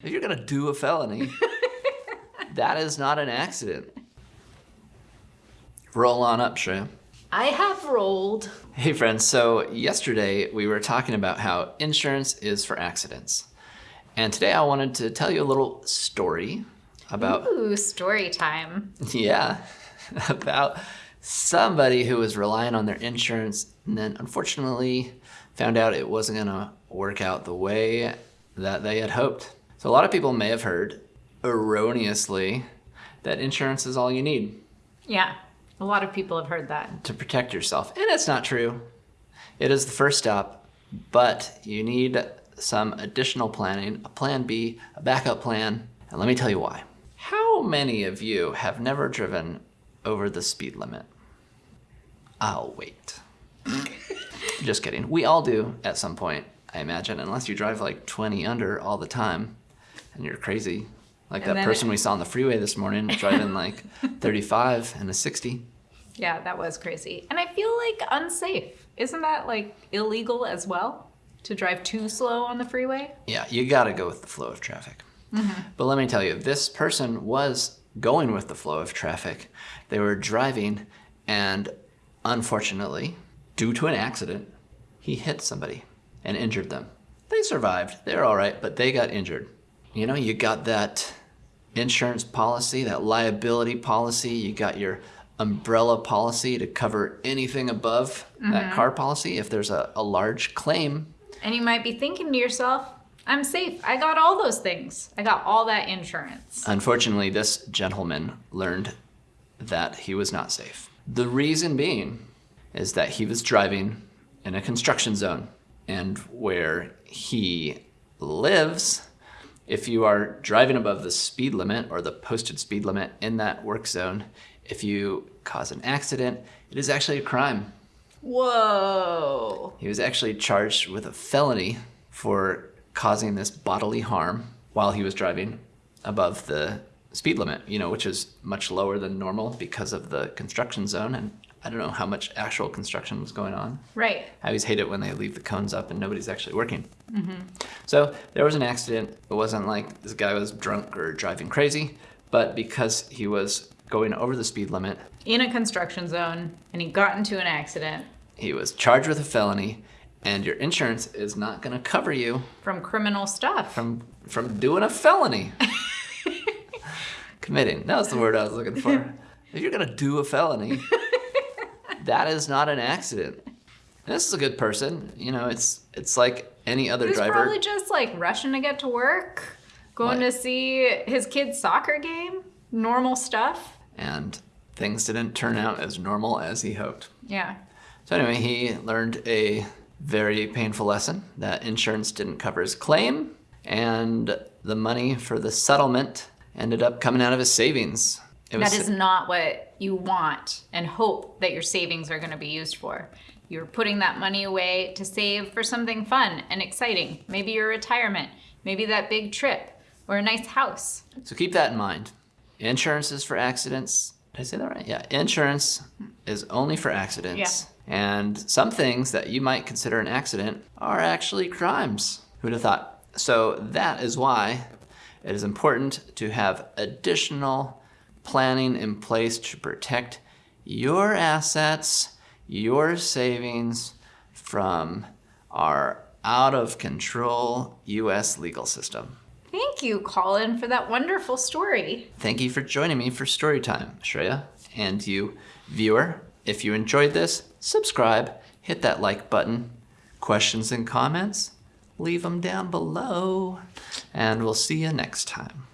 If you're gonna do a felony, that is not an accident. Roll on up, Shreya. I have rolled. Hey friends, so yesterday we were talking about how insurance is for accidents. And today I wanted to tell you a little story about, Ooh, story time. yeah, about somebody who was relying on their insurance and then unfortunately found out it wasn't gonna work out the way that they had hoped. So a lot of people may have heard erroneously that insurance is all you need Yeah, a lot of people have heard that. to protect yourself. And it's not true. It is the first stop, but you need some additional planning, a plan B, a backup plan, and let me tell you why. How many of you have never driven over the speed limit? I'll wait. Just kidding. We all do at some point, I imagine, unless you drive like 20 under all the time and you're crazy. Like And that person it- we saw on the freeway this morning driving like 35 and a 60. Yeah, that was crazy. And I feel like unsafe. Isn't that like illegal as well? To drive too slow on the freeway? Yeah, you gotta go with the flow of traffic. Mm-hmm. But let me tell you, this person was going with the flow of traffic. They were driving, and unfortunately, due to an accident, he hit somebody and injured them. They survived, they're all right, but they got injured. You know, you got that insurance policy, that liability policy, you got your umbrella policy to cover anything above that mm-hmm. car policy if there's a, a large claim And you might be thinking to yourself, I'm safe. I got all those things. I got all that insurance. Unfortunately, this gentleman learned that he was not safe. The reason being is that he was driving in a construction zone, and where he lives, if you are driving above the speed limit or the posted speed limit in that work zone, if you cause an accident, it is actually a crime. Whoa. He was actually charged with a felony for causing this bodily harm while he was driving above the speed limit, you know, which is much lower than normal because of the construction zone. And I don't know how much actual construction was going on. Right. I always hate it when they leave the cones up and nobody's actually working. Mm -hmm. So there was an accident. It wasn't like this guy was drunk or driving crazy, but because he was going over the speed limit, In a construction zone, and he got into an accident he was charged with a felony, and your insurance is not going to cover you from criminal stuff. from from doing a felony. Committing. That was the word I was looking for. If you're gonna do a felony, that is not an accident. And this is a good person. You know, it's it's like any other He was driver. probably just like rushing to get to work, going to see his kid's soccer game, normal stuff. And things didn't turn out as normal as he hoped. Yeah. So anyway, he learned a very painful lesson that insurance didn't cover his claim, and the money for the settlement ended up coming out of his savings. It That is not what you want and hope that your savings are going to be used for. You're putting that money away to save for something fun and exciting. Maybe your retirement, maybe that big trip, or a nice house. So keep that in mind. Insurance is for accidents. Did I say that right? Yeah. Insurance is only for accidents. Yeah. And some things that you might consider an accident are actually crimes. Who'd have thought? So that is why it is important to have additional planning in place to protect your assets, your savings from our out of control US legal system. Thank you, Colin, for that wonderful story. Thank you for joining me for Storytime, Shreya. And you, viewer, if you enjoyed this, subscribe, hit that like button. Questions and comments, leave them down below. And we'll see you next time.